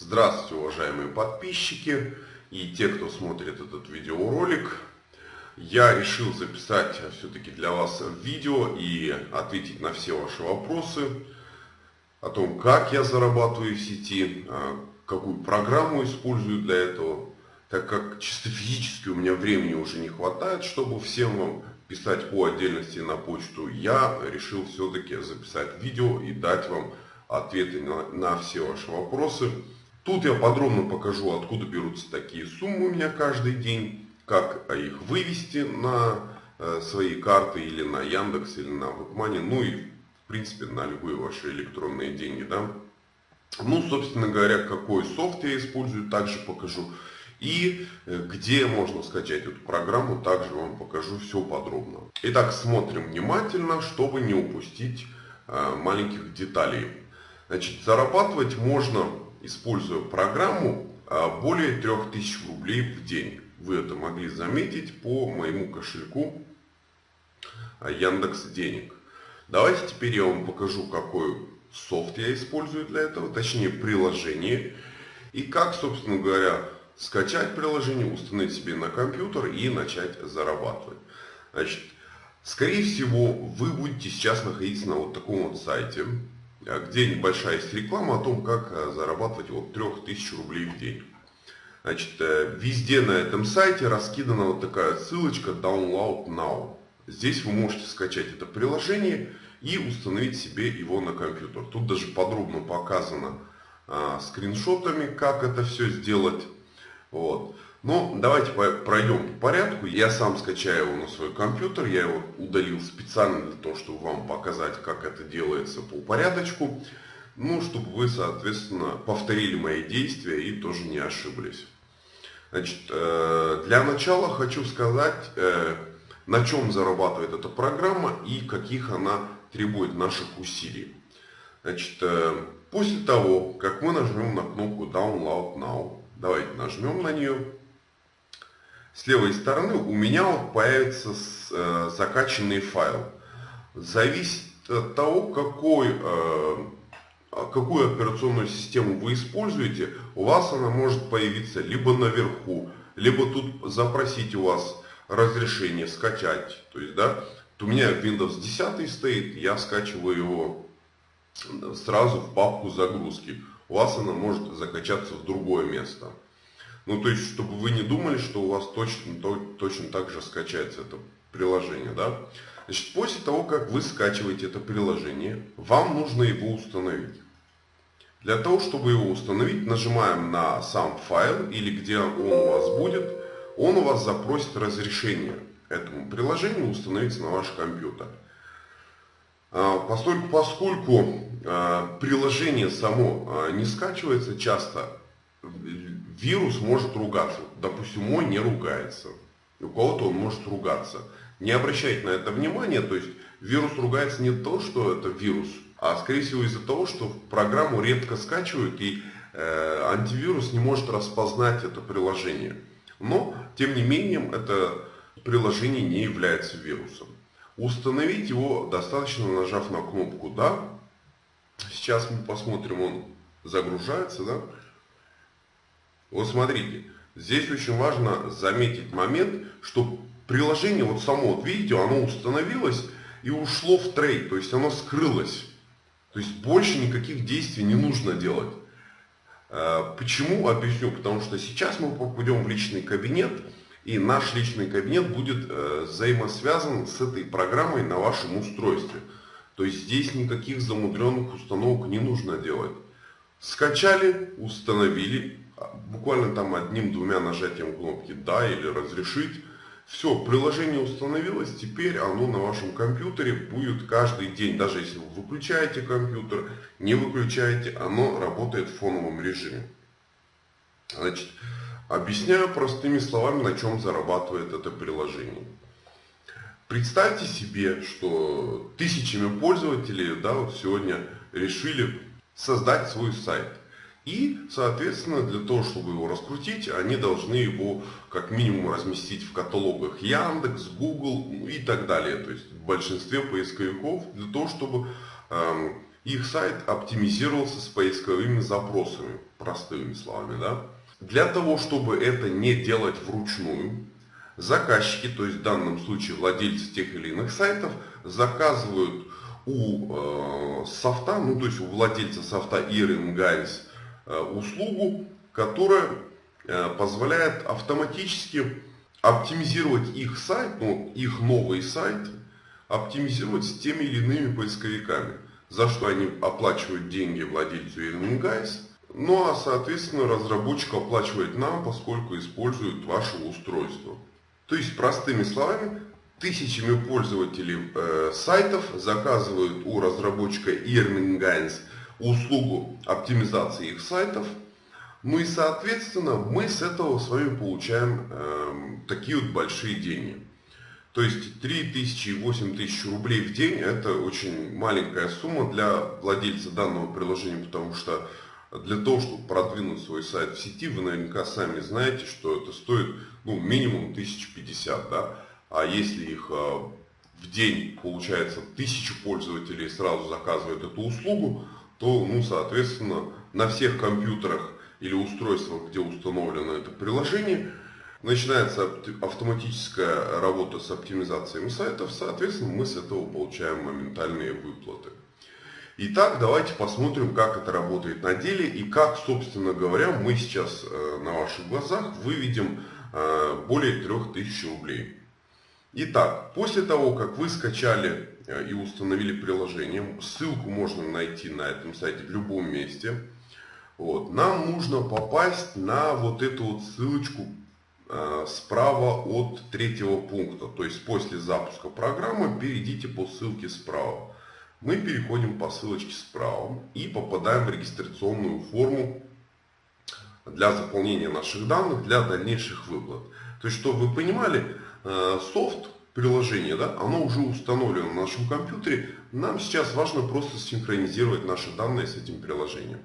Здравствуйте, уважаемые подписчики и те, кто смотрит этот видеоролик. Я решил записать все-таки для вас видео и ответить на все ваши вопросы о том, как я зарабатываю в сети, а, какую программу использую для этого, так как чисто физически у меня времени уже не хватает, чтобы всем вам писать по отдельности на почту, я решил все-таки записать видео и дать вам ответы на, на все ваши вопросы. Тут я подробно покажу, откуда берутся такие суммы у меня каждый день, как их вывести на э, свои карты или на Яндекс, или на Вебмани, ну и в принципе на любые ваши электронные деньги. Да? Ну, собственно говоря, какой софт я использую, также покажу. И э, где можно скачать эту программу, также вам покажу все подробно. Итак, смотрим внимательно, чтобы не упустить э, маленьких деталей. Значит, зарабатывать можно используя программу а, более 3000 рублей в день. Вы это могли заметить по моему кошельку а, Яндекс Денег. Давайте теперь я вам покажу, какой софт я использую для этого, точнее приложение. И как, собственно говоря, скачать приложение, установить себе на компьютер и начать зарабатывать. Значит, скорее всего, вы будете сейчас находиться на вот таком вот сайте где небольшая есть реклама о том, как э, зарабатывать от 3000 рублей в день. Значит, э, везде на этом сайте раскидана вот такая ссылочка Download Now. Здесь вы можете скачать это приложение и установить себе его на компьютер. Тут даже подробно показано а, скриншотами, как это все сделать. Вот. Но давайте пройдем по порядку. Я сам скачаю его на свой компьютер. Я его удалил специально для того, чтобы вам показать, как это делается по порядочку. Ну, чтобы вы, соответственно, повторили мои действия и тоже не ошиблись. Значит, э, для начала хочу сказать, э, на чем зарабатывает эта программа и каких она требует наших усилий. Значит, э, после того, как мы нажмем на кнопку Download Now, давайте нажмем на нее, с левой стороны у меня вот появится э, закачанный файл. Зависит от того, какой, э, какую операционную систему вы используете, у вас она может появиться либо наверху, либо тут запросить у вас разрешение скачать. То есть, да, у меня Windows 10 стоит, я скачиваю его сразу в папку загрузки. У вас она может закачаться в другое место. Ну, то есть, чтобы вы не думали, что у вас точно, то, точно так же скачается это приложение, да. Значит, после того, как вы скачиваете это приложение, вам нужно его установить. Для того, чтобы его установить, нажимаем на сам файл или где он у вас будет, он у вас запросит разрешение этому приложению установиться на ваш компьютер. А, поскольку, поскольку а, приложение само а, не скачивается часто, вирус может ругаться. Допустим, мой не ругается. У кого-то он может ругаться. Не обращайте на это внимания, то есть вирус ругается не то, что это вирус, а скорее всего из-за того, что программу редко скачивают и э, антивирус не может распознать это приложение. Но, тем не менее, это приложение не является вирусом. Установить его достаточно нажав на кнопку «Да». Сейчас мы посмотрим, он загружается, да. Вот смотрите, здесь очень важно заметить момент, что приложение вот само, вот видите, оно установилось и ушло в трейд, то есть оно скрылось. То есть больше никаких действий не нужно делать. А, почему? Объясню. Потому что сейчас мы попадем в личный кабинет, и наш личный кабинет будет э, взаимосвязан с этой программой на вашем устройстве. То есть здесь никаких замудренных установок не нужно делать. Скачали, установили, буквально там одним-двумя нажатием кнопки «Да» или «Разрешить». Все, приложение установилось, теперь оно на вашем компьютере будет каждый день. Даже если вы выключаете компьютер, не выключаете, оно работает в фоновом режиме. Значит, объясняю простыми словами, на чем зарабатывает это приложение. Представьте себе, что тысячами пользователей да, вот сегодня решили создать свой сайт. И, соответственно, для того, чтобы его раскрутить, они должны его как минимум разместить в каталогах Яндекс, Google ну и так далее. То есть в большинстве поисковиков для того, чтобы эм, их сайт оптимизировался с поисковыми запросами, простыми словами, да. Для того, чтобы это не делать вручную, заказчики, то есть в данном случае владельцы тех или иных сайтов, заказывают у э, софта, ну то есть у владельца софта Earring Guys э, услугу, которая э, позволяет автоматически оптимизировать их сайт, ну их новый сайт, оптимизировать с теми или иными поисковиками, за что они оплачивают деньги владельцу Earning Guys, ну а соответственно разработчик оплачивает нам, поскольку использует ваше устройство. То есть, простыми словами, тысячами пользователей э, сайтов заказывают у разработчика Earning услугу оптимизации их сайтов. Ну и, соответственно, мы с этого с вами получаем э, такие вот большие деньги. То есть 3000 и 8000 рублей в день это очень маленькая сумма для владельца данного приложения, потому что для того, чтобы продвинуть свой сайт в сети, вы наверняка сами знаете, что это стоит ну, минимум 1050, да? А если их а, в день получается тысячу пользователей сразу заказывают эту услугу, то, ну, соответственно, на всех компьютерах или устройствах, где установлено это приложение, начинается автоматическая работа с оптимизацией сайтов, соответственно, мы с этого получаем моментальные выплаты. Итак, давайте посмотрим, как это работает на деле и как, собственно говоря, мы сейчас э, на ваших глазах выведем э, более 3000 рублей. Итак, после того, как вы скачали э, и установили приложение, ссылку можно найти на этом сайте в любом месте, вот, нам нужно попасть на вот эту вот ссылочку справа от третьего пункта. То есть после запуска программы перейдите по ссылке справа мы переходим по ссылочке справа и попадаем в регистрационную форму для заполнения наших данных для дальнейших выплат. То есть, чтобы вы понимали, э, софт, приложение, да, оно уже установлено на нашем компьютере. Нам сейчас важно просто синхронизировать наши данные с этим приложением.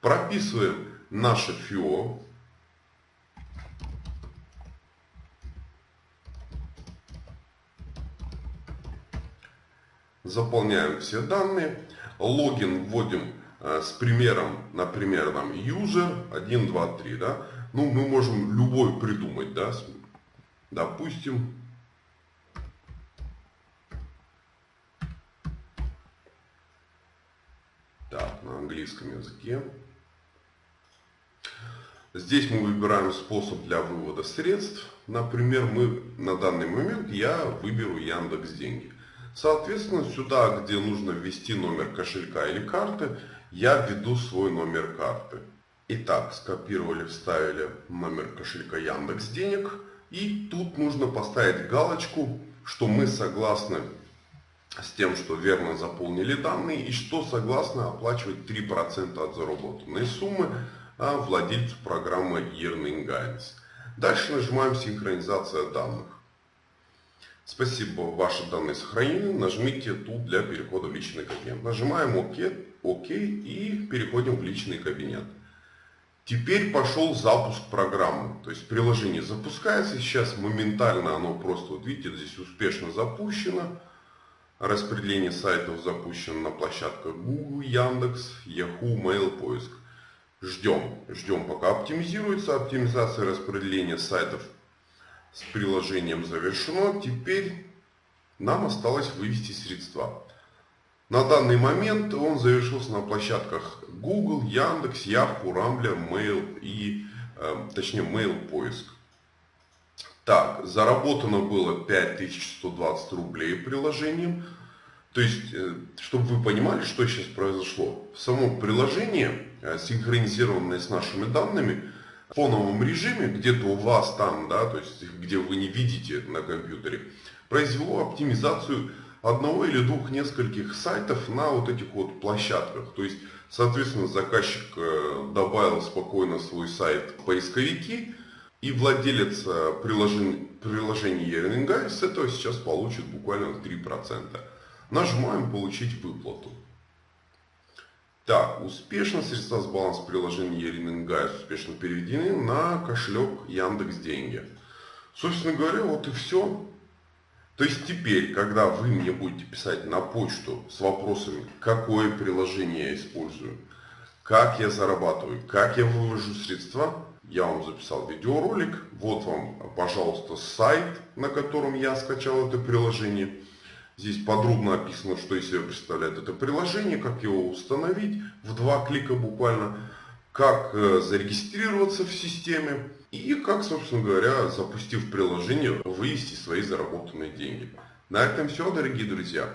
Прописываем наше ФИО, заполняем все данные, логин вводим э, с примером, например, там user 1, 2, 3, да, ну мы можем любой придумать, да, допустим, так, на английском языке. Здесь мы выбираем способ для вывода средств. Например, мы на данный момент я выберу Яндекс Деньги. Соответственно, сюда, где нужно ввести номер кошелька или карты, я введу свой номер карты. Итак, скопировали, вставили номер кошелька Яндекс Денег. И тут нужно поставить галочку, что мы согласны с тем, что верно заполнили данные и что согласны оплачивать 3% от заработанной суммы а владельцу программы Earning Guidance. Дальше нажимаем «Синхронизация данных». Спасибо, ваши данные сохранены. Нажмите тут для перехода в личный кабинет. Нажимаем ОК, ОК и переходим в личный кабинет. Теперь пошел запуск программы. То есть приложение запускается сейчас моментально, оно просто, вот видите, здесь успешно запущено. Распределение сайтов запущено на площадках Google, Яндекс, Yahoo, Mail, поиск. Ждем, ждем пока оптимизируется. Оптимизация распределения сайтов с приложением завершено. Теперь нам осталось вывести средства. На данный момент он завершился на площадках Google, Яндекс, Yahoo, Rambler, Mail и, э, точнее, Mail поиск. Так, заработано было 5120 рублей приложением. То есть, э, чтобы вы понимали, что сейчас произошло. Само приложение, э, синхронизированное с нашими данными, в фоновом режиме, где-то у вас там, да, то есть где вы не видите на компьютере, произвело оптимизацию одного или двух нескольких сайтов на вот этих вот площадках. То есть, соответственно, заказчик э, добавил спокойно свой сайт в поисковики, и владелец э, приложения, приложения Earning с этого сейчас получит буквально 3%. Нажимаем «Получить выплату». Так, успешно средства с баланса приложения Ерингайс успешно переведены на кошелек Яндекс Деньги. Собственно говоря, вот и все. То есть теперь, когда вы мне будете писать на почту с вопросами, какое приложение я использую, как я зарабатываю, как я вывожу средства, я вам записал видеоролик. Вот вам, пожалуйста, сайт, на котором я скачал это приложение. Здесь подробно описано, что из себя представляет это приложение, как его установить в два клика буквально, как э, зарегистрироваться в системе и как, собственно говоря, запустив приложение, вывести свои заработанные деньги. На этом все, дорогие друзья.